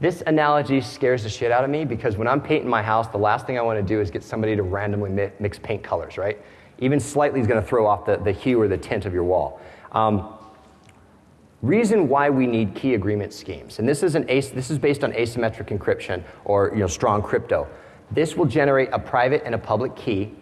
This analogy scares the shit out of me because when I'm painting my house, the last thing I want to do is get somebody to randomly mix paint colors, right? Even slightly is going to throw off the, the hue or the tint of your wall. Um, reason why we need key agreement schemes, and this is, an this is based on asymmetric encryption or you know, strong crypto. This will generate a private and a public key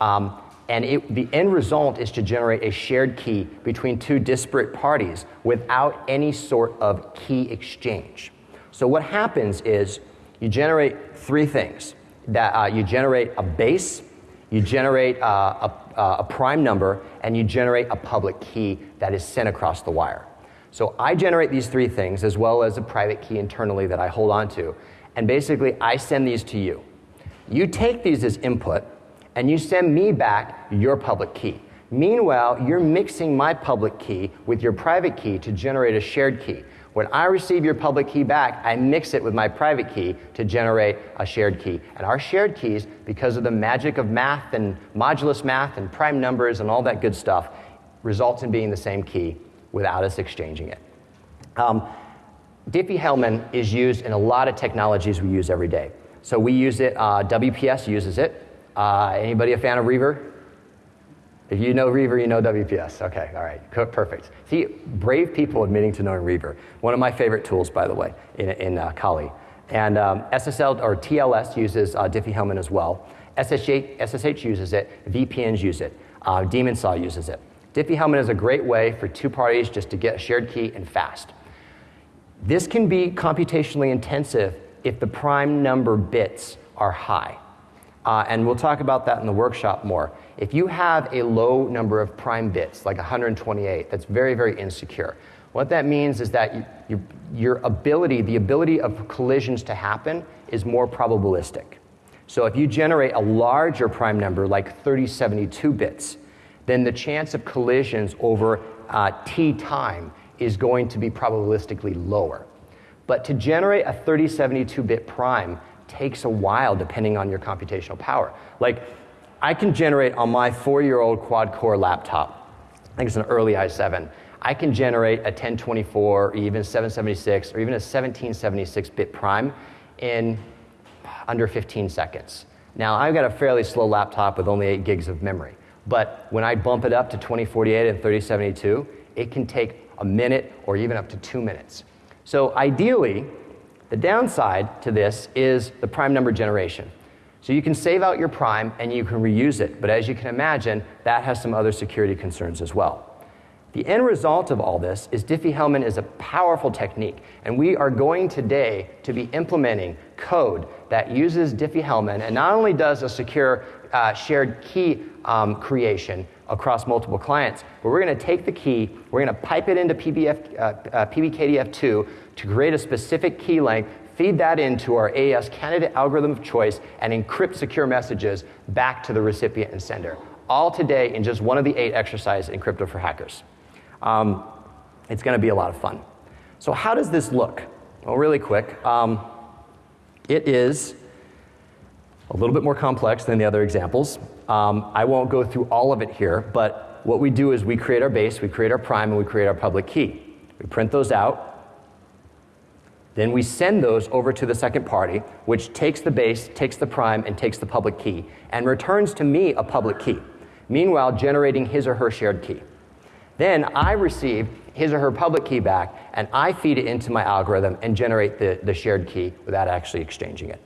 um, and it, the end result is to generate a shared key between two disparate parties without any sort of key exchange. So what happens is you generate three things. That uh, you generate a base, you generate uh, a, uh, a prime number, and you generate a public key that is sent across the wire. So I generate these three things as well as a private key internally that I hold on to. And basically, I send these to you. You take these as input and you send me back your public key. Meanwhile, you're mixing my public key with your private key to generate a shared key. When I receive your public key back, I mix it with my private key to generate a shared key. And our shared keys, because of the magic of math and modulus math and prime numbers and all that good stuff, results in being the same key without us exchanging it. Um, Diffie-Hellman is used in a lot of technologies we use every day. So we use it, uh, WPS uses it. Uh, anybody a fan of Reaver? If you know Reaver, you know WPS. Okay, all right, perfect. See, brave people admitting to knowing Reaver. One of my favorite tools, by the way, in, in uh, Kali. And um, SSL or TLS uses uh, Diffie-Hellman as well. SSH, SSH uses it. VPNs use it. Uh, Demon Saw uses it. Diffie-Hellman is a great way for two parties just to get a shared key and fast. This can be computationally intensive if the prime number bits are high. Uh, and we'll talk about that in the workshop more. If you have a low number of prime bits, like 128, that's very, very insecure. What that means is that you, you, your ability, the ability of collisions to happen, is more probabilistic. So if you generate a larger prime number, like 3072 bits, then the chance of collisions over uh, t time is going to be probabilistically lower. But to generate a 3072 bit prime takes a while depending on your computational power. Like I can generate on my four year old quad core laptop, I think it's an early i7, I can generate a 1024 or even 776 or even a 1776 bit prime in under 15 seconds. Now, I've got a fairly slow laptop with only 8 gigs of memory, but when I bump it up to 2048 and 3072, it can take a minute or even up to two minutes. So, ideally, the downside to this is the prime number generation. So you can save out your prime and you can reuse it, but as you can imagine, that has some other security concerns as well. The end result of all this is Diffie-Hellman is a powerful technique, and we are going today to be implementing code that uses Diffie-Hellman and not only does a secure uh, shared key um, creation across multiple clients, but we're going to take the key, we're going to pipe it into PBF, uh, uh, PBKDF2 to create a specific key length feed that into our AES candidate algorithm of choice, and encrypt secure messages back to the recipient and sender. All today in just one of the eight exercises in Crypto for Hackers. Um, it's going to be a lot of fun. So, how does this look? Well, really quick. Um, it is a little bit more complex than the other examples. Um, I won't go through all of it here, but what we do is we create our base, we create our prime, and we create our public key. We print those out, then we send those over to the second party, which takes the base, takes the prime, and takes the public key, and returns to me a public key, meanwhile generating his or her shared key. Then I receive his or her public key back, and I feed it into my algorithm and generate the, the shared key without actually exchanging it.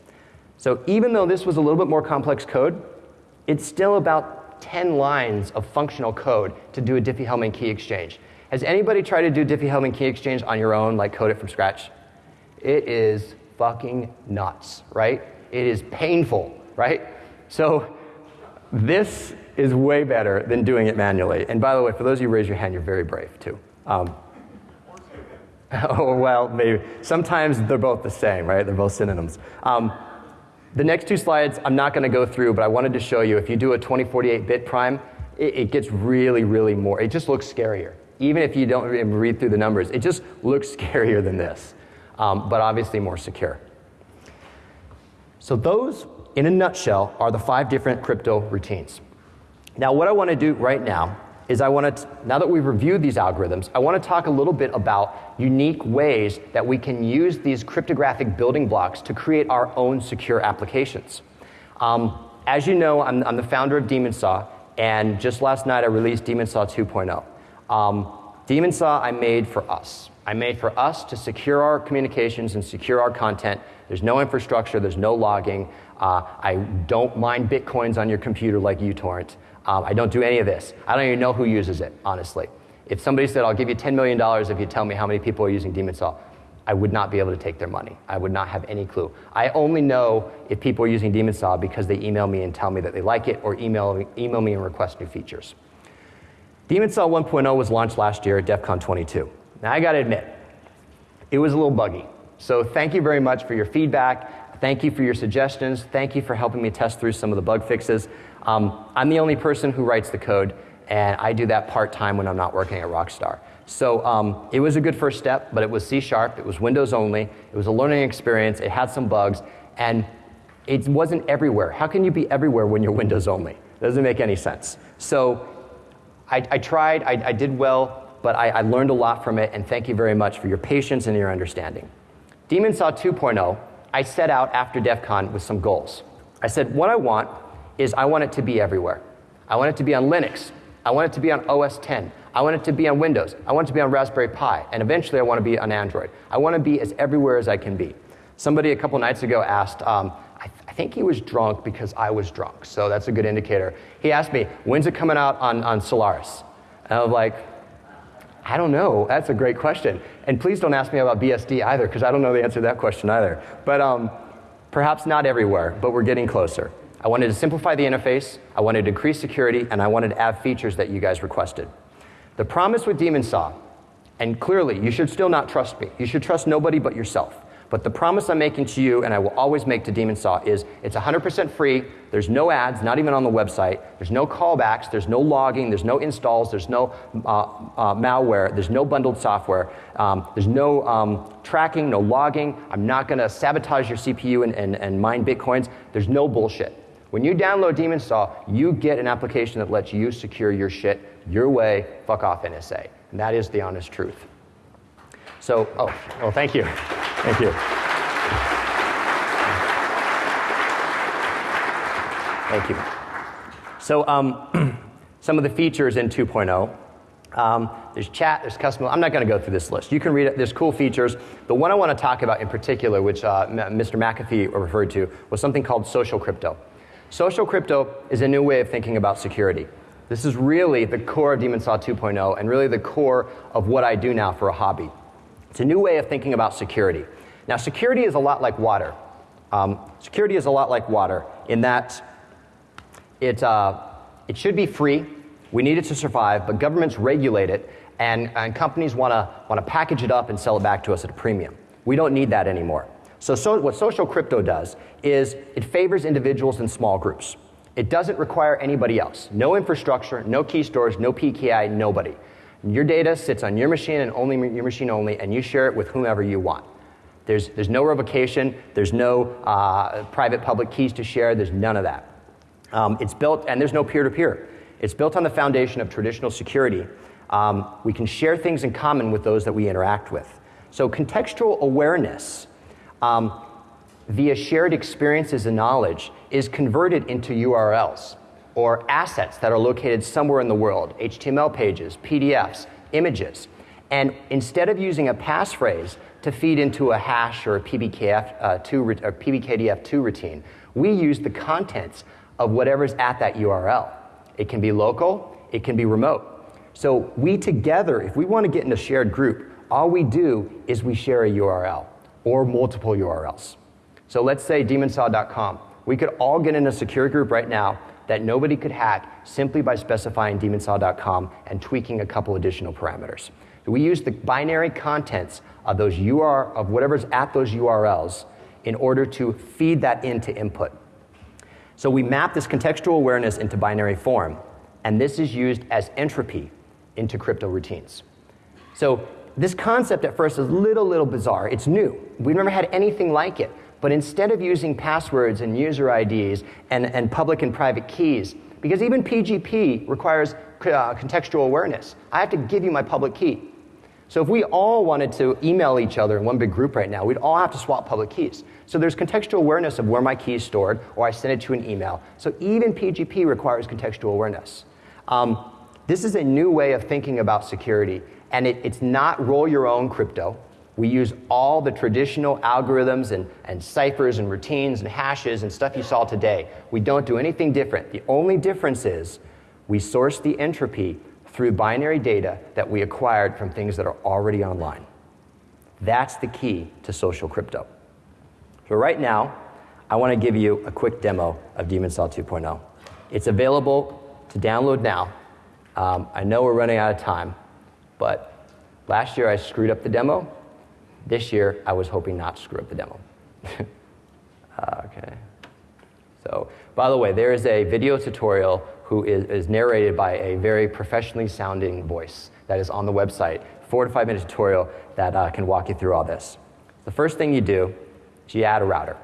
So even though this was a little bit more complex code, it's still about 10 lines of functional code to do a Diffie-Hellman key exchange. Has anybody tried to do Diffie-Hellman key exchange on your own, like code it from scratch? It is fucking nuts, right? It is painful, right? So this is way better than doing it manually. And by the way, for those of you who raise your hand, you're very brave too. Um, [laughs] oh, well, maybe. Sometimes they're both the same, right? They're both synonyms. Um, the next two slides I'm not going to go through, but I wanted to show you if you do a 2048 bit prime, it, it gets really, really more. It just looks scarier. Even if you don't read through the numbers, it just looks [laughs] scarier than this um, but obviously more secure. So, those, in a nutshell, are the five different crypto routines. Now, what I want to do right now is I want to, now that we've reviewed these algorithms, I want to talk a little bit about unique ways that we can use these cryptographic building blocks to create our own secure applications. Um, as you know, I'm, I'm, the founder of Demon Saw, and just last night I released Demon Saw 2.0. Um, Demon Saw I made for us. I made for us to secure our communications and secure our content. There's no infrastructure, there's no logging. Uh, I don't mine bitcoins on your computer like uTorrent. Um, I don't do any of this. I don't even know who uses it, honestly. If somebody said, I'll give you $10 million if you tell me how many people are using Demon Saw, I would not be able to take their money. I would not have any clue. I only know if people are using Demon Saw because they email me and tell me that they like it or email, email me and request new features. Demon Saw 1.0 was launched last year at DEF CON 22. Now, I gotta admit, it was a little buggy. So, thank you very much for your feedback. Thank you for your suggestions. Thank you for helping me test through some of the bug fixes. Um, I'm the only person who writes the code, and I do that part time when I'm not working at Rockstar. So um, it was a good first step, but it was C sharp, it was Windows only, it was a learning experience, it had some bugs, and it wasn't everywhere. How can you be everywhere when you're Windows only? Doesn't make any sense. So I, I tried, I, I, did well, but I, I learned a lot from it, and thank you very much for your patience and your understanding. Demon Saw 2.0, I set out after DEF CON with some goals. I said, what I want is I want it to be everywhere. I want it to be on Linux. I want it to be on OS 10. I want it to be on Windows. I want it to be on Raspberry Pi. And eventually I want to be on Android. I want to be as everywhere as I can be. Somebody a couple nights ago asked, um, I, th- I, think he was drunk because I was drunk. So that's a good indicator. He asked me, when's it coming out on, on Solaris? And I was like, I don't know. That's a great question. And please don't ask me about BSD either, because I don't know the answer to that question either. But um, perhaps not everywhere, but we're getting closer. I wanted to simplify the interface, I wanted to increase security, and I wanted to add features that you guys requested. The promise with Demon Saw, and clearly you should still not trust me, you should trust nobody but yourself. But the promise I'm making to you, and I will always make to Demon Saw, is it's 100% free. There's no ads, not even on the website. There's no callbacks. There's no logging. There's no installs. There's no uh, uh, malware. There's no bundled software. Um, there's no um, tracking, no logging. I'm not going to sabotage your CPU and, and, and mine bitcoins. There's no bullshit. When you download Demon Saw, you get an application that lets you secure your shit your way. Fuck off, NSA. And that is the honest truth. So, oh, well, thank you. Thank you. Thank you. So, um, [clears throat] some of the features in 2.0. Um, there's chat, there's custom. I'm not going to go through this list. You can read it. There's cool features. The one I want to talk about in particular, which uh, Mr. McAfee referred to, was something called social crypto. Social crypto is a new way of thinking about security. This is really the core of Demon Saw 2.0 and really the core of what I do now for a hobby. It's a new way of thinking about security. Now, security is a lot like water. Um, security is a lot like water in that it, uh, it should be free. We need it to survive, but governments regulate it, and, and companies want to package it up and sell it back to us at a premium. We don't need that anymore. So, so, what social crypto does is it favors individuals and small groups. It doesn't require anybody else. No infrastructure, no key stores, no PKI, nobody. Your data sits on your machine and only your machine only, and you share it with whomever you want. There's, there's no revocation, there's no uh, private public keys to share, there's none of that. Um, it's built, and there's no peer to peer. It's built on the foundation of traditional security. Um, we can share things in common with those that we interact with. So, contextual awareness um, via shared experiences and knowledge is converted into URLs or assets that are located somewhere in the world HTML pages, PDFs, images. And instead of using a passphrase to feed into a hash or a PBKF, uh, two, or PBKDF2 routine, we use the contents of whatever's at that URL. It can be local, it can be remote. So we together, if we want to get in a shared group, all we do is we share a URL or multiple URLs. So let's say demonsaw.com. We could all get in a secure group right now that nobody could hack simply by specifying demonsaw.com and tweaking a couple additional parameters. So we use the binary contents of those UR of whatever's at those URLs in order to feed that into input. So we map this contextual awareness into binary form, and this is used as entropy into crypto routines. So this concept at first is a little, little bizarre. It's new. We've never had anything like it. But instead of using passwords and user IDs and, and public and private keys, because even PGP requires uh, contextual awareness, I have to give you my public key. So if we all wanted to email each other in one big group right now, we'd all have to swap public keys. So there's contextual awareness of where my key is stored, or I send it to an email. So even PGP requires contextual awareness. Um, this is a new way of thinking about security, and it, it's not roll your own crypto. We use all the traditional algorithms and, and ciphers and routines and hashes and stuff you saw today. We don't do anything different. The only difference is we source the entropy through binary data that we acquired from things that are already online. That's the key to social crypto. So, right now, I want to give you a quick demo of Saw 2.0. It's available to download now. Um, I know we're running out of time, but Last year I screwed up the demo. This year I was hoping not to screw up the demo. [laughs] uh, okay. So, by the way, there is a video tutorial who is, is, narrated by a very professionally sounding voice that is on the website. Four to five minute tutorial that uh, can walk you through all this. The first thing you do is you add a router.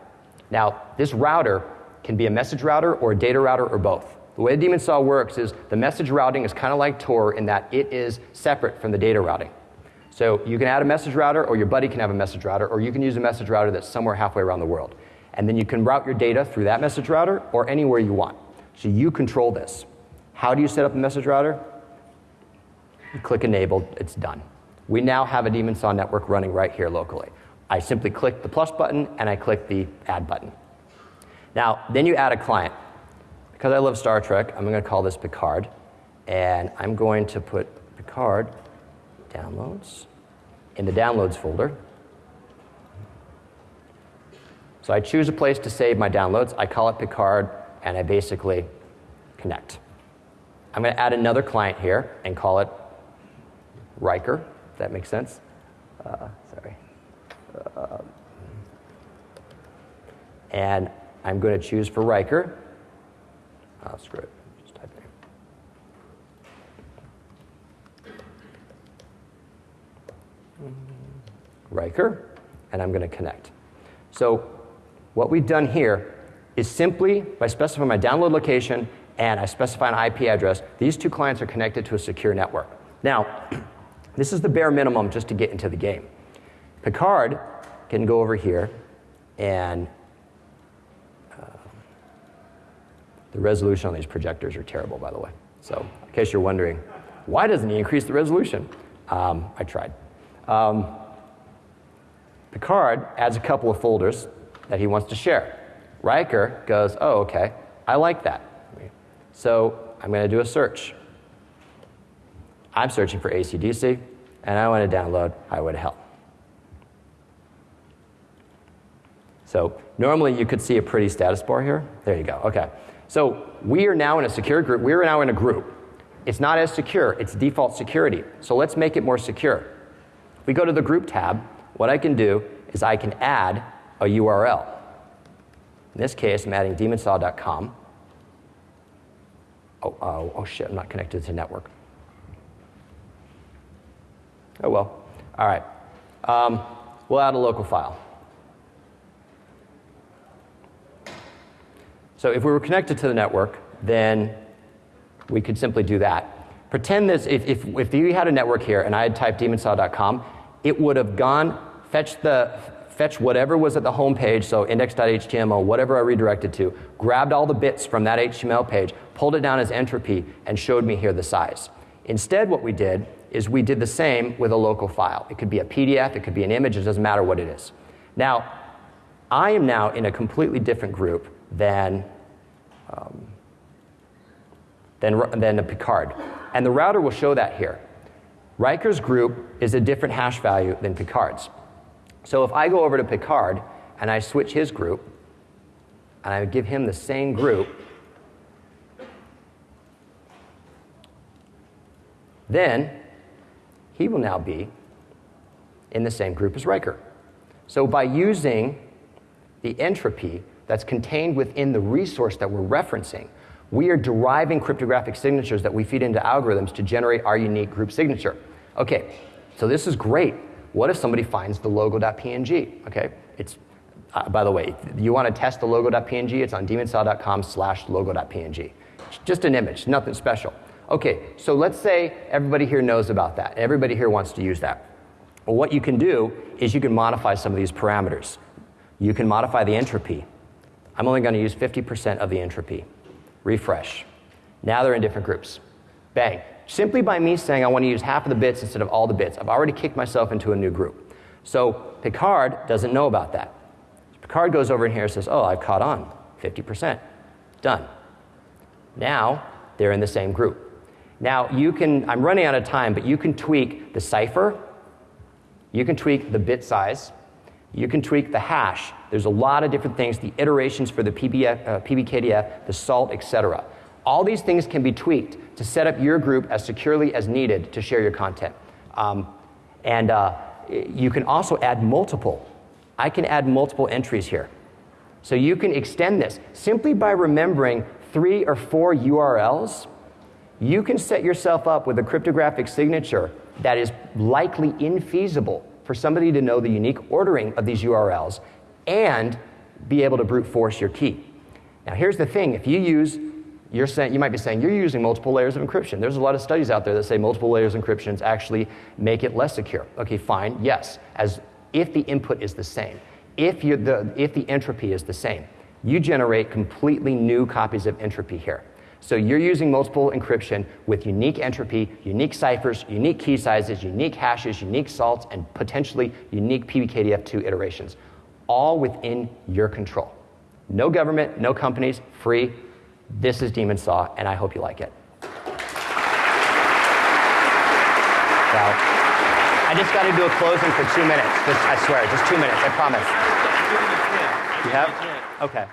Now, this router can be a message router or a data router or both. The way Demon Saw works is the message routing is kind of like Tor in that it is separate from the data routing. So you can add a message router, or your buddy can have a message router, or you can use a message router that's somewhere halfway around the world. And then you can route your data through that message router or anywhere you want. So you control this. How do you set up a message router? You click enable, it's done. We now have a Demon Saw network running right here locally. I simply click the plus button and I click the add button. Now, then you add a client. Because I love Star Trek, I'm going to call this Picard. And I'm going to put Picard downloads in the downloads folder. So I choose a place to save my downloads. I call it Picard, and I basically connect. I'm going to add another client here and call it Riker, if that makes sense. Uh, sorry. Uh, and I'm going to choose for Riker. Oh, screw it. Just type in. Riker, and I'm going to connect. So what we've done here is simply by specifying my download location and I specify an IP address, these two clients are connected to a secure network. Now, [clears throat] this is the bare minimum just to get into the game. Picard can go over here and uh, the resolution on these projectors are terrible, by the way. So, in case you're wondering, why doesn't he increase the resolution? Um, I tried. Um, Picard adds a couple of folders that he wants to share. Riker goes, oh, okay, I like that. So I'm going to do a search. I'm searching for ACDC, and I want to download Highway to Hell. So normally you could see a pretty status bar here. There you go. Okay. So we are now in a secure group. We are now in a group. It's not as secure. It's default security. So let's make it more secure. We go to the group tab, what I can do is I can add a URL. In this case, I'm adding demonsaw.com. Oh, oh, oh shit, I'm not connected to the network. Oh well. All right. Um, we'll add a local file. So if we were connected to the network, then we could simply do that. Pretend this, if, if, if you had a network here and I had typed demonsaw.com, it would have gone, fetched the, fetch whatever was at the home page, so index.html, whatever I redirected to, grabbed all the bits from that HTML page, pulled it down as entropy, and showed me here the size. Instead, what we did is we did the same with a local file. It could be a PDF, it could be an image, it doesn't matter what it is. Now, I am now in a completely different group than, um, than, than a Picard. And the router will show that here. Riker's group is a different hash value than Picard's. So if I go over to Picard and I switch his group, and I give him the same group, then he will now be in the same group as Riker. So by using the entropy that's contained within the resource that we're referencing, we are deriving cryptographic signatures that we feed into algorithms to generate our unique group signature. Okay, so this is great. What if somebody finds the logo.png? Okay, it's uh, by the way, you want to test the logo.png, it's on demonsaw.com slash logo.png. Just an image, nothing special. Okay, so let's say everybody here knows about that. Everybody here wants to use that. Well, what you can do is you can modify some of these parameters. You can modify the entropy. I'm only going to use 50% of the entropy. Refresh. Now they're in different groups. Bang. Simply by me saying I want to use half of the bits instead of all the bits, I've already kicked myself into a new group. So Picard doesn't know about that. Picard goes over in here and says, Oh, I've caught on. 50%. Done. Now they're in the same group. Now you can, I'm running out of time, but you can tweak the cipher, you can tweak the bit size, you can tweak the hash. There's a lot of different things, the iterations for the uh, PBKDF, the salt, etc. All these things can be tweaked to set up your group as securely as needed to share your content. Um, And uh, you can also add multiple. I can add multiple entries here. So you can extend this simply by remembering three or four URLs. You can set yourself up with a cryptographic signature that is likely infeasible for somebody to know the unique ordering of these URLs and be able to brute force your key. Now, here's the thing if you use, you're saying, you might be saying, you're using multiple layers of encryption. There's a lot of studies out there that say multiple layers of encryptions actually make it less secure. Okay, fine, yes, as if the input is the same, if, you the, if the entropy is the same, you generate completely new copies of entropy here. So you're using multiple encryption with unique entropy, unique ciphers, unique key sizes, unique hashes, unique salts, and potentially unique PBKDF2 iterations, all within your control. No government, no companies, free. This is Demon Saw, and I hope you like it. Well, I just got to do a closing for two minutes. Just, I swear, just two minutes. I promise. You have? Okay.